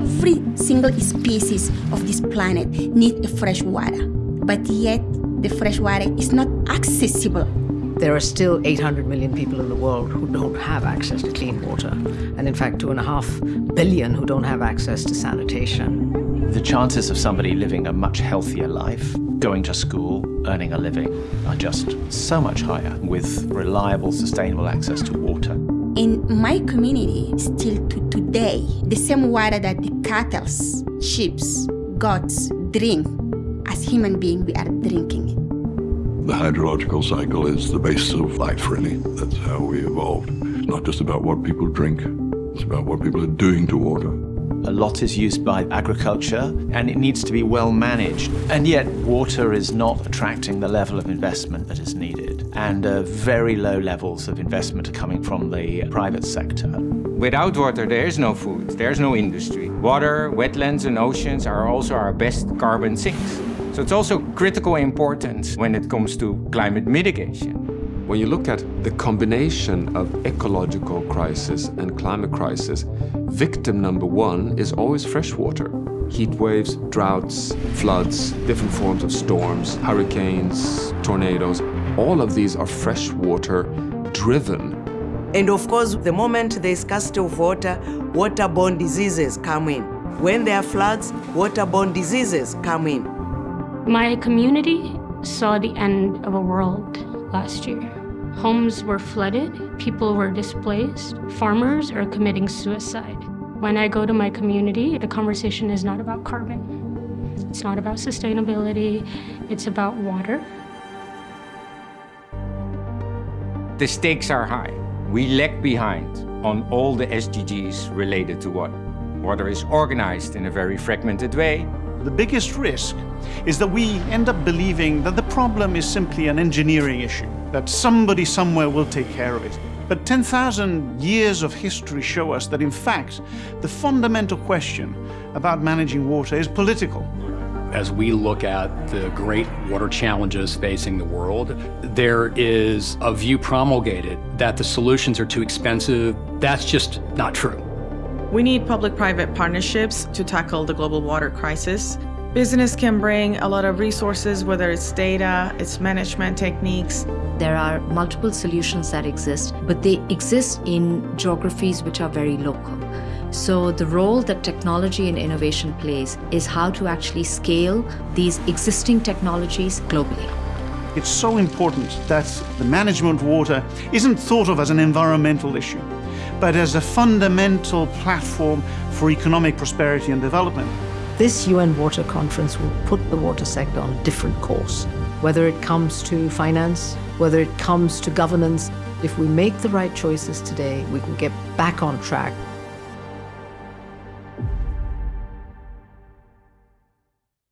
Every single species of this planet needs fresh water, but yet the fresh water is not accessible. There are still 800 million people in the world who don't have access to clean water, and in fact, two and a half billion who don't have access to sanitation. The chances of somebody living a much healthier life, going to school, earning a living, are just so much higher with reliable, sustainable access to water. In my community, still to today, the same water that the cattle, sheep, goats drink, as human beings, we are drinking it. The hydrological cycle is the basis of life, really. That's how we evolved. Not just about what people drink, it's about what people are doing to water. A lot is used by agriculture and it needs to be well managed. And yet water is not attracting the level of investment that is needed. And uh, very low levels of investment are coming from the private sector. Without water, there is no food, there's no industry. Water, wetlands and oceans are also our best carbon sinks. So it's also critical importance when it comes to climate mitigation. When you look at the combination of ecological crisis and climate crisis, victim number one is always freshwater. Heat waves, droughts, floods, different forms of storms, hurricanes, tornadoes, all of these are freshwater driven. And of course, the moment there is scarcity of water, waterborne diseases come in. When there are floods, waterborne diseases come in. My community saw the end of a world last year. Homes were flooded, people were displaced, farmers are committing suicide. When I go to my community, the conversation is not about carbon. It's not about sustainability, it's about water. The stakes are high. We lag behind on all the SDGs related to water. Water is organized in a very fragmented way, the biggest risk is that we end up believing that the problem is simply an engineering issue, that somebody somewhere will take care of it. But 10,000 years of history show us that in fact, the fundamental question about managing water is political. As we look at the great water challenges facing the world, there is a view promulgated that the solutions are too expensive. That's just not true. We need public-private partnerships to tackle the global water crisis. Business can bring a lot of resources, whether it's data, it's management techniques. There are multiple solutions that exist, but they exist in geographies which are very local. So the role that technology and innovation plays is how to actually scale these existing technologies globally. It's so important that the management of water isn't thought of as an environmental issue but as a fundamental platform for economic prosperity and development. This UN Water Conference will put the water sector on a different course. Whether it comes to finance, whether it comes to governance, if we make the right choices today, we can get back on track